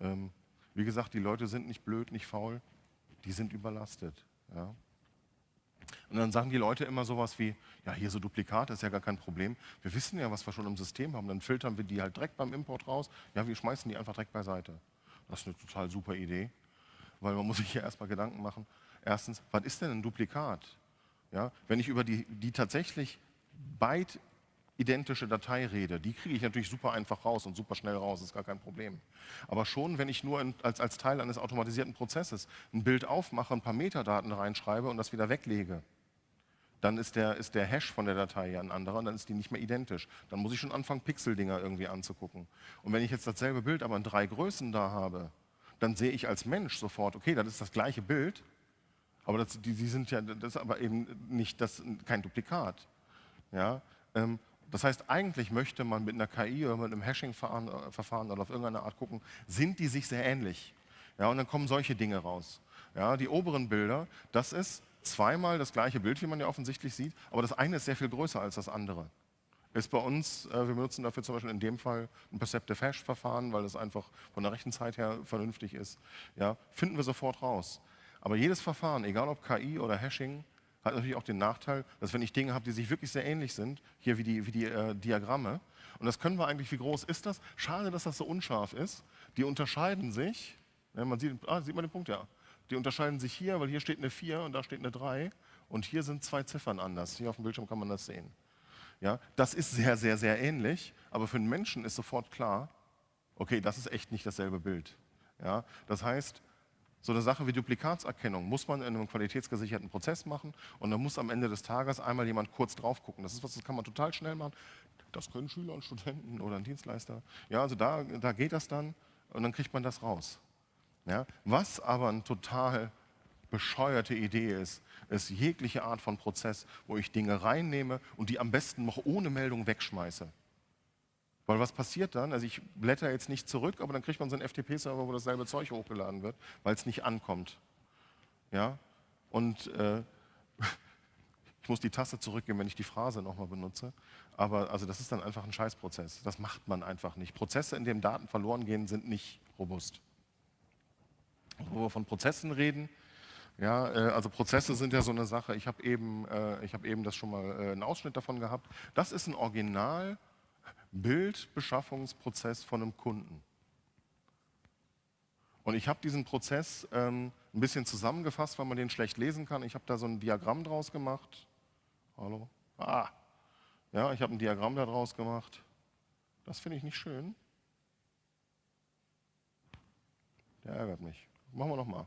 [SPEAKER 1] Ähm, wie gesagt, die Leute sind nicht blöd, nicht faul, die sind überlastet. Ja. Und dann sagen die Leute immer sowas wie, ja, hier so Duplikate ist ja gar kein Problem. Wir wissen ja, was wir schon im System haben. Dann filtern wir die halt direkt beim Import raus. Ja, wir schmeißen die einfach direkt beiseite. Das ist eine total super Idee weil man muss sich hier erstmal Gedanken machen. Erstens, was ist denn ein Duplikat? Ja, wenn ich über die, die tatsächlich byte identische Datei rede, die kriege ich natürlich super einfach raus und super schnell raus, ist gar kein Problem. Aber schon, wenn ich nur in, als, als Teil eines automatisierten Prozesses ein Bild aufmache, ein paar Metadaten reinschreibe und das wieder weglege, dann ist der, ist der Hash von der Datei ja ein anderer und dann ist die nicht mehr identisch. Dann muss ich schon anfangen, Pixeldinger irgendwie anzugucken. Und wenn ich jetzt dasselbe Bild aber in drei Größen da habe, dann sehe ich als Mensch sofort, okay, das ist das gleiche Bild, aber das, die, die sind ja, das ist aber eben nicht das, kein Duplikat. Ja? Ähm, das heißt, eigentlich möchte man mit einer KI oder mit einem Hashing-Verfahren oder auf irgendeine Art gucken, sind die sich sehr ähnlich? Ja, und dann kommen solche Dinge raus. Ja, die oberen Bilder, das ist zweimal das gleiche Bild, wie man ja offensichtlich sieht, aber das eine ist sehr viel größer als das andere ist bei uns, äh, wir benutzen dafür zum Beispiel in dem Fall ein Perceptive Hash-Verfahren, weil das einfach von der Rechenzeit her vernünftig ist. Ja, finden wir sofort raus. Aber jedes Verfahren, egal ob KI oder Hashing, hat natürlich auch den Nachteil, dass wenn ich Dinge habe, die sich wirklich sehr ähnlich sind, hier wie die, wie die äh, Diagramme, und das können wir eigentlich, wie groß ist das? Schade, dass das so unscharf ist. Die unterscheiden sich, ja, man sieht, ah, sieht man den Punkt, ja. Die unterscheiden sich hier, weil hier steht eine 4 und da steht eine 3 und hier sind zwei Ziffern anders. Hier auf dem Bildschirm kann man das sehen. Ja, das ist sehr, sehr, sehr ähnlich, aber für den Menschen ist sofort klar, okay, das ist echt nicht dasselbe Bild. Ja, das heißt, so eine Sache wie Duplikatserkennung muss man in einem qualitätsgesicherten Prozess machen und dann muss am Ende des Tages einmal jemand kurz drauf gucken. Das ist was, das kann man total schnell machen. Das können Schüler und Studenten oder ein Dienstleister. Ja, also da, da geht das dann und dann kriegt man das raus. Ja, was aber ein total bescheuerte Idee ist, ist jegliche Art von Prozess, wo ich Dinge reinnehme und die am besten noch ohne Meldung wegschmeiße. Weil was passiert dann? Also ich blätter jetzt nicht zurück, aber dann kriegt man so einen FTP-Server, wo dasselbe Zeug hochgeladen wird, weil es nicht ankommt. Ja? Und äh, ich muss die Taste zurückgeben, wenn ich die Phrase nochmal benutze. Aber also das ist dann einfach ein Scheißprozess. Das macht man einfach nicht. Prozesse, in denen Daten verloren gehen, sind nicht robust. Wo wir von Prozessen reden, ja, äh, also Prozesse sind ja so eine Sache. Ich habe eben, äh, hab eben das schon mal äh, einen Ausschnitt davon gehabt. Das ist ein Original Bildbeschaffungsprozess von einem Kunden. Und ich habe diesen Prozess ähm, ein bisschen zusammengefasst, weil man den schlecht lesen kann. Ich habe da so ein Diagramm draus gemacht. Hallo? Ah, ja, ich habe ein Diagramm da draus gemacht. Das finde ich nicht schön. Der ärgert mich. Machen wir nochmal.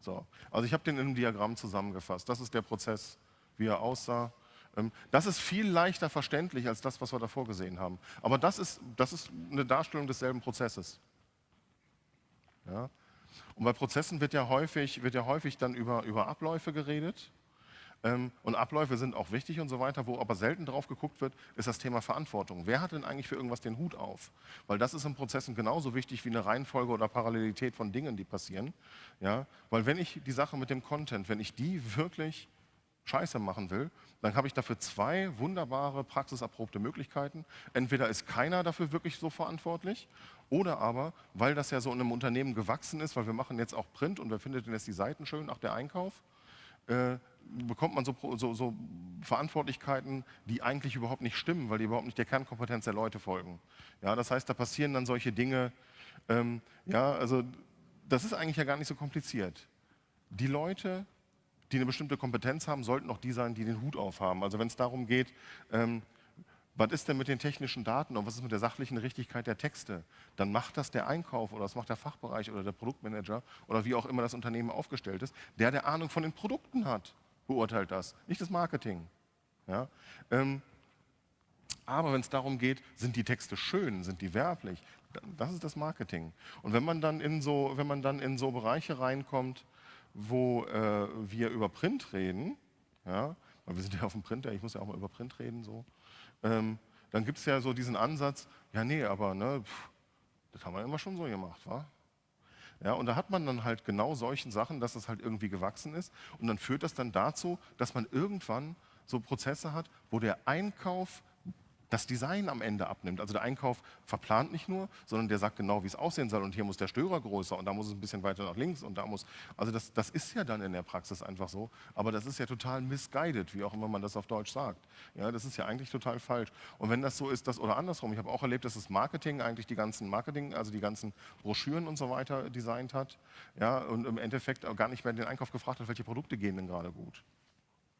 [SPEAKER 1] So. Also ich habe den in einem Diagramm zusammengefasst. Das ist der Prozess, wie er aussah. Ähm, das ist viel leichter verständlich als das, was wir davor gesehen haben. Aber das ist, das ist eine Darstellung desselben Prozesses. Ja? Und bei Prozessen wird ja häufig, wird ja häufig dann über, über Abläufe geredet. Ähm, und Abläufe sind auch wichtig und so weiter. Wo aber selten drauf geguckt wird, ist das Thema Verantwortung. Wer hat denn eigentlich für irgendwas den Hut auf? Weil das ist in Prozessen genauso wichtig wie eine Reihenfolge oder Parallelität von Dingen, die passieren. Ja? Weil wenn ich die Sache mit dem Content, wenn ich die wirklich scheiße machen will, dann habe ich dafür zwei wunderbare, praxiserprobte Möglichkeiten. Entweder ist keiner dafür wirklich so verantwortlich oder aber, weil das ja so in einem Unternehmen gewachsen ist, weil wir machen jetzt auch Print und wer findet denn jetzt die Seiten schön, auch der Einkauf, äh, bekommt man so, so, so, Verantwortlichkeiten, die eigentlich überhaupt nicht stimmen, weil die überhaupt nicht der Kernkompetenz der Leute folgen. Ja, das heißt, da passieren dann solche Dinge, ähm, ja, also das ist eigentlich ja gar nicht so kompliziert. Die Leute, die eine bestimmte Kompetenz haben, sollten auch die sein, die den Hut aufhaben. Also wenn es darum geht, ähm, was ist denn mit den technischen Daten und was ist mit der sachlichen Richtigkeit der Texte? Dann macht das der Einkauf oder das macht der Fachbereich oder der Produktmanager oder wie auch immer das Unternehmen aufgestellt ist, der der Ahnung von den Produkten hat, beurteilt das, nicht das Marketing. Ja? Ähm, aber wenn es darum geht, sind die Texte schön, sind die werblich, das ist das Marketing. Und wenn man dann in so, wenn man dann in so Bereiche reinkommt, wo äh, wir über Print reden, ja, weil wir sind ja auf dem Printer, ich muss ja auch mal über Print reden, so, ähm, dann gibt es ja so diesen Ansatz, ja nee, aber ne, pff, das haben wir immer schon so gemacht, wa? Ja, und da hat man dann halt genau solchen Sachen, dass es halt irgendwie gewachsen ist. Und dann führt das dann dazu, dass man irgendwann so Prozesse hat, wo der Einkauf das Design am Ende abnimmt. Also der Einkauf verplant nicht nur, sondern der sagt genau, wie es aussehen soll. Und hier muss der Störer größer und da muss es ein bisschen weiter nach links und da muss. Also das, das ist ja dann in der Praxis einfach so. Aber das ist ja total misguided, wie auch immer man das auf Deutsch sagt. Ja, das ist ja eigentlich total falsch. Und wenn das so ist, dass, oder andersrum, ich habe auch erlebt, dass das Marketing eigentlich die ganzen Marketing, also die ganzen Broschüren und so weiter designt hat. Ja, und im Endeffekt gar nicht mehr den Einkauf gefragt hat, welche Produkte gehen denn gerade gut.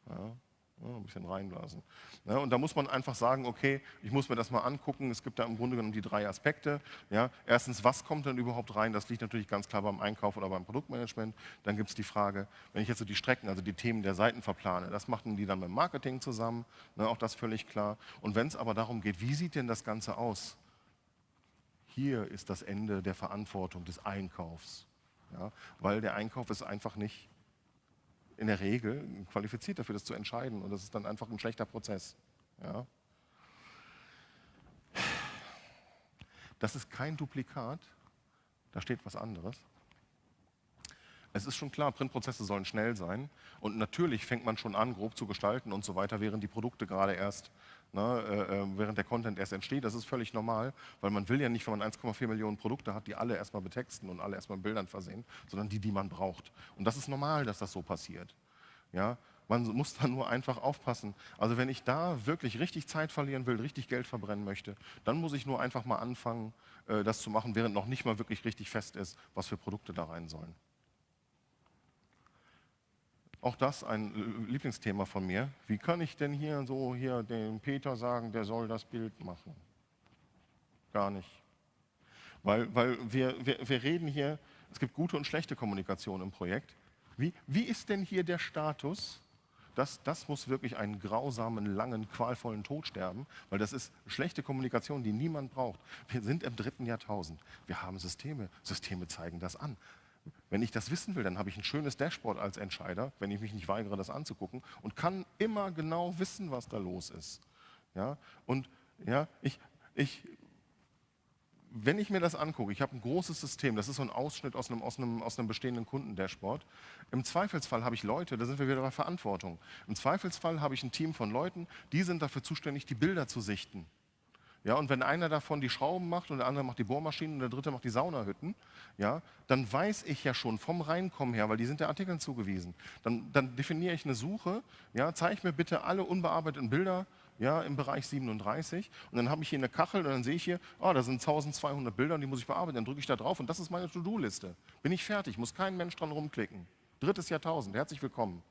[SPEAKER 1] Ja, ein bisschen reinblasen. Ja, und da muss man einfach sagen, okay, ich muss mir das mal angucken. Es gibt da im Grunde genommen die drei Aspekte. Ja, erstens, was kommt denn überhaupt rein? Das liegt natürlich ganz klar beim Einkauf oder beim Produktmanagement. Dann gibt es die Frage, wenn ich jetzt so die Strecken, also die Themen der Seiten verplane, das machen die dann mit Marketing zusammen. Ne, auch das völlig klar. Und wenn es aber darum geht, wie sieht denn das Ganze aus? Hier ist das Ende der Verantwortung des Einkaufs. Ja, weil der Einkauf ist einfach nicht in der Regel qualifiziert dafür, das zu entscheiden. Und das ist dann einfach ein schlechter Prozess. Ja. Das ist kein Duplikat, da steht was anderes. Es ist schon klar, Printprozesse sollen schnell sein und natürlich fängt man schon an, grob zu gestalten und so weiter, während die Produkte gerade erst, ne, äh, äh während der Content erst entsteht. Das ist völlig normal, weil man will ja nicht, wenn man 1,4 Millionen Produkte hat, die alle erstmal betexten und alle erstmal mit Bildern versehen, sondern die, die man braucht. Und das ist normal, dass das so passiert. Ja, man muss da nur einfach aufpassen. Also wenn ich da wirklich richtig Zeit verlieren will, richtig Geld verbrennen möchte, dann muss ich nur einfach mal anfangen, äh, das zu machen, während noch nicht mal wirklich richtig fest ist, was für Produkte da rein sollen. Auch das ein Lieblingsthema von mir. Wie kann ich denn hier so hier dem Peter sagen, der soll das Bild machen? Gar nicht. Weil, weil wir, wir, wir reden hier, es gibt gute und schlechte Kommunikation im Projekt. Wie, wie ist denn hier der Status? Das, das muss wirklich einen grausamen, langen, qualvollen Tod sterben, weil das ist schlechte Kommunikation, die niemand braucht. Wir sind im dritten Jahrtausend. Wir haben Systeme. Systeme zeigen das an. Wenn ich das wissen will, dann habe ich ein schönes Dashboard als Entscheider, wenn ich mich nicht weigere, das anzugucken und kann immer genau wissen, was da los ist. Ja? Und ja, ich, ich wenn ich mir das angucke, ich habe ein großes System, das ist so ein Ausschnitt aus einem, aus einem, aus einem bestehenden Kundendashboard. Im Zweifelsfall habe ich Leute, da sind wir wieder bei Verantwortung. Im Zweifelsfall habe ich ein Team von Leuten, die sind dafür zuständig, die Bilder zu sichten. Ja, und wenn einer davon die Schrauben macht und der andere macht die Bohrmaschinen und der dritte macht die Saunahütten, ja, dann weiß ich ja schon vom Reinkommen her, weil die sind der Artikeln zugewiesen. Dann, dann definiere ich eine Suche, ja, zeige mir bitte alle unbearbeiteten Bilder ja, im Bereich 37 und dann habe ich hier eine Kachel und dann sehe ich hier, oh, da sind 1200 Bilder und die muss ich bearbeiten. Dann drücke ich da drauf und das ist meine To-Do-Liste. Bin ich fertig, muss kein Mensch dran rumklicken. Drittes Jahrtausend, herzlich willkommen.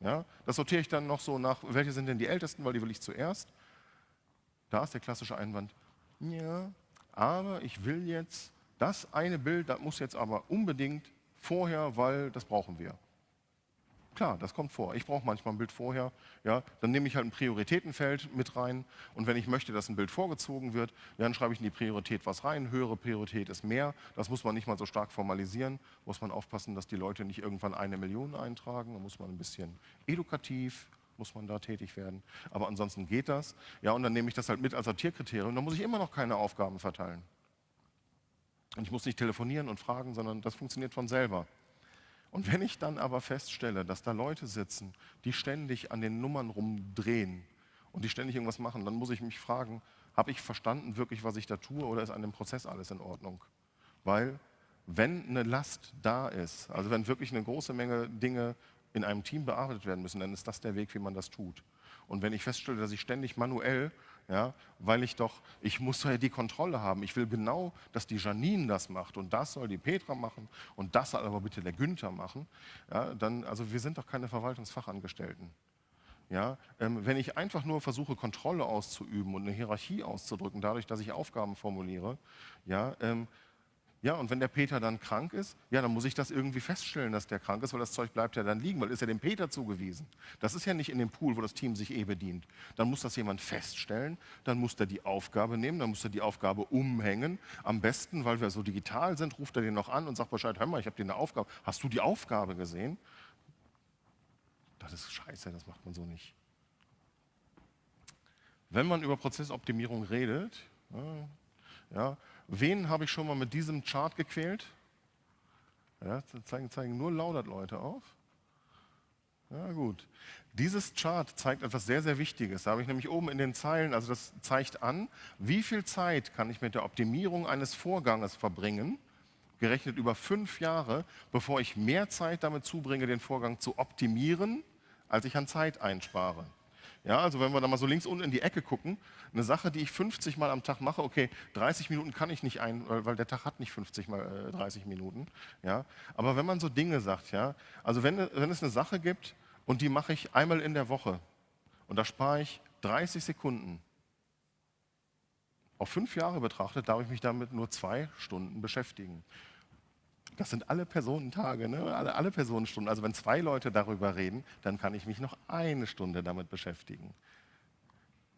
[SPEAKER 1] Ja, das sortiere ich dann noch so nach, welche sind denn die ältesten, weil die will ich zuerst. Da ist der klassische Einwand, ja, aber ich will jetzt, das eine Bild, das muss jetzt aber unbedingt vorher, weil das brauchen wir. Klar, das kommt vor. Ich brauche manchmal ein Bild vorher. Ja, dann nehme ich halt ein Prioritätenfeld mit rein. Und wenn ich möchte, dass ein Bild vorgezogen wird, dann schreibe ich in die Priorität was rein. Höhere Priorität ist mehr. Das muss man nicht mal so stark formalisieren. Muss man aufpassen, dass die Leute nicht irgendwann eine Million eintragen. Da muss man ein bisschen edukativ, muss man da tätig werden. Aber ansonsten geht das. Ja, und dann nehme ich das halt mit als Sortierkriterium. Dann muss ich immer noch keine Aufgaben verteilen. Und ich muss nicht telefonieren und fragen, sondern das funktioniert von selber. Und wenn ich dann aber feststelle, dass da Leute sitzen, die ständig an den Nummern rumdrehen und die ständig irgendwas machen, dann muss ich mich fragen, habe ich verstanden wirklich, was ich da tue oder ist an dem Prozess alles in Ordnung? Weil wenn eine Last da ist, also wenn wirklich eine große Menge Dinge in einem Team bearbeitet werden müssen, dann ist das der Weg, wie man das tut. Und wenn ich feststelle, dass ich ständig manuell ja, weil ich doch, ich muss ja die Kontrolle haben. Ich will genau, dass die Janine das macht und das soll die Petra machen und das soll aber bitte der Günther machen. Ja, dann, also wir sind doch keine Verwaltungsfachangestellten. Ja, ähm, wenn ich einfach nur versuche, Kontrolle auszuüben und eine Hierarchie auszudrücken, dadurch, dass ich Aufgaben formuliere, ja, ähm, ja, und wenn der Peter dann krank ist, ja, dann muss ich das irgendwie feststellen, dass der krank ist, weil das Zeug bleibt ja dann liegen, weil ist ja dem Peter zugewiesen. Das ist ja nicht in dem Pool, wo das Team sich eh bedient. Dann muss das jemand feststellen, dann muss er die Aufgabe nehmen, dann muss er die Aufgabe umhängen. Am besten, weil wir so digital sind, ruft er den noch an und sagt Bescheid, hör mal, ich habe dir eine Aufgabe. Hast du die Aufgabe gesehen? Das ist scheiße, das macht man so nicht. Wenn man über Prozessoptimierung redet, ja, ja Wen habe ich schon mal mit diesem Chart gequält? Ja, zeigen, zeigen nur laudert Leute auf. Ja, gut. Dieses Chart zeigt etwas sehr, sehr Wichtiges. Da habe ich nämlich oben in den Zeilen, also das zeigt an, wie viel Zeit kann ich mit der Optimierung eines Vorganges verbringen, gerechnet über fünf Jahre, bevor ich mehr Zeit damit zubringe, den Vorgang zu optimieren, als ich an Zeit einspare. Ja, also wenn wir da mal so links unten in die Ecke gucken, eine Sache, die ich 50 Mal am Tag mache, okay, 30 Minuten kann ich nicht ein, weil der Tag hat nicht 50 mal äh, 30 Minuten. Ja, aber wenn man so Dinge sagt, ja, also wenn, wenn es eine Sache gibt und die mache ich einmal in der Woche und da spare ich 30 Sekunden, auf fünf Jahre betrachtet, darf ich mich damit nur zwei Stunden beschäftigen. Das sind alle Personentage, ne? alle, alle Personenstunden. Also wenn zwei Leute darüber reden, dann kann ich mich noch eine Stunde damit beschäftigen.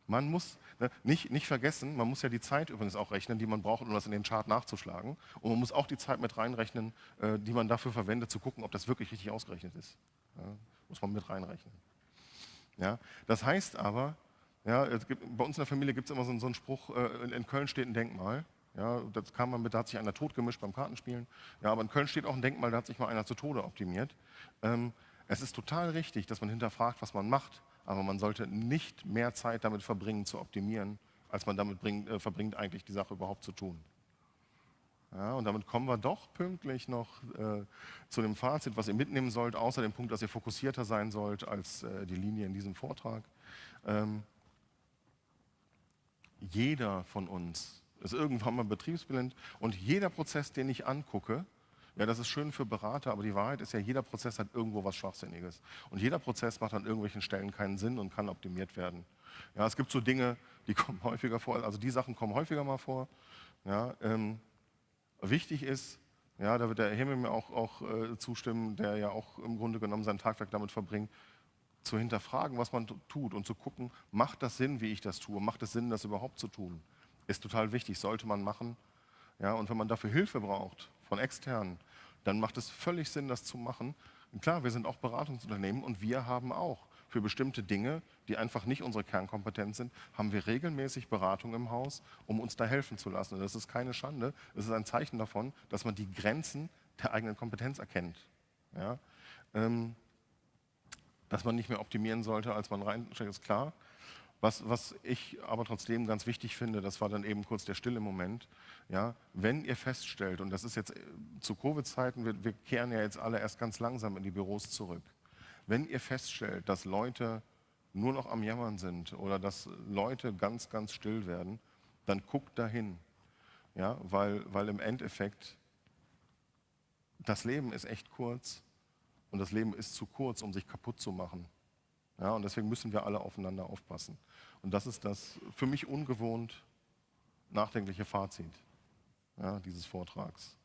[SPEAKER 1] Man muss ne, nicht, nicht vergessen, man muss ja die Zeit übrigens auch rechnen, die man braucht, um das in den Chart nachzuschlagen. Und man muss auch die Zeit mit reinrechnen, äh, die man dafür verwendet, zu gucken, ob das wirklich richtig ausgerechnet ist. Ja, muss man mit reinrechnen. Ja, das heißt aber, ja, gibt, bei uns in der Familie gibt es immer so, so einen Spruch, äh, in, in Köln steht ein Denkmal. Ja, das kam man mit, da hat sich einer totgemischt beim Kartenspielen. Ja, aber in Köln steht auch ein Denkmal, da hat sich mal einer zu Tode optimiert. Ähm, es ist total richtig, dass man hinterfragt, was man macht, aber man sollte nicht mehr Zeit damit verbringen, zu optimieren, als man damit bringt, äh, verbringt, eigentlich die Sache überhaupt zu tun. Ja, und damit kommen wir doch pünktlich noch äh, zu dem Fazit, was ihr mitnehmen sollt, außer dem Punkt, dass ihr fokussierter sein sollt als äh, die Linie in diesem Vortrag. Ähm, jeder von uns ist irgendwann mal betriebsblind und jeder Prozess, den ich angucke, ja, das ist schön für Berater, aber die Wahrheit ist ja, jeder Prozess hat irgendwo was Schwachsinniges. Und jeder Prozess macht an irgendwelchen Stellen keinen Sinn und kann optimiert werden. Ja, es gibt so Dinge, die kommen häufiger vor, also die Sachen kommen häufiger mal vor. Ja, ähm, wichtig ist, ja, da wird der Himmel mir auch, auch äh, zustimmen, der ja auch im Grunde genommen sein Tagwerk damit verbringt, zu hinterfragen, was man tut und zu gucken, macht das Sinn, wie ich das tue? Macht es Sinn, das überhaupt zu tun? Ist total wichtig, sollte man machen. Ja, und wenn man dafür Hilfe braucht von externen, dann macht es völlig Sinn, das zu machen. Und klar, wir sind auch Beratungsunternehmen und wir haben auch für bestimmte Dinge, die einfach nicht unsere Kernkompetenz sind, haben wir regelmäßig Beratung im Haus, um uns da helfen zu lassen. Und das ist keine Schande, es ist ein Zeichen davon, dass man die Grenzen der eigenen Kompetenz erkennt. Ja? Ähm, dass man nicht mehr optimieren sollte, als man reinsteckt, ist klar. Was, was, ich aber trotzdem ganz wichtig finde, das war dann eben kurz der stille Moment, ja, wenn ihr feststellt, und das ist jetzt äh, zu Covid-Zeiten, wir, wir kehren ja jetzt alle erst ganz langsam in die Büros zurück, wenn ihr feststellt, dass Leute nur noch am Jammern sind oder dass Leute ganz, ganz still werden, dann guckt dahin, ja, weil, weil im Endeffekt das Leben ist echt kurz und das Leben ist zu kurz, um sich kaputt zu machen. Ja, und deswegen müssen wir alle aufeinander aufpassen. Und das ist das für mich ungewohnt nachdenkliche Fazit ja, dieses Vortrags.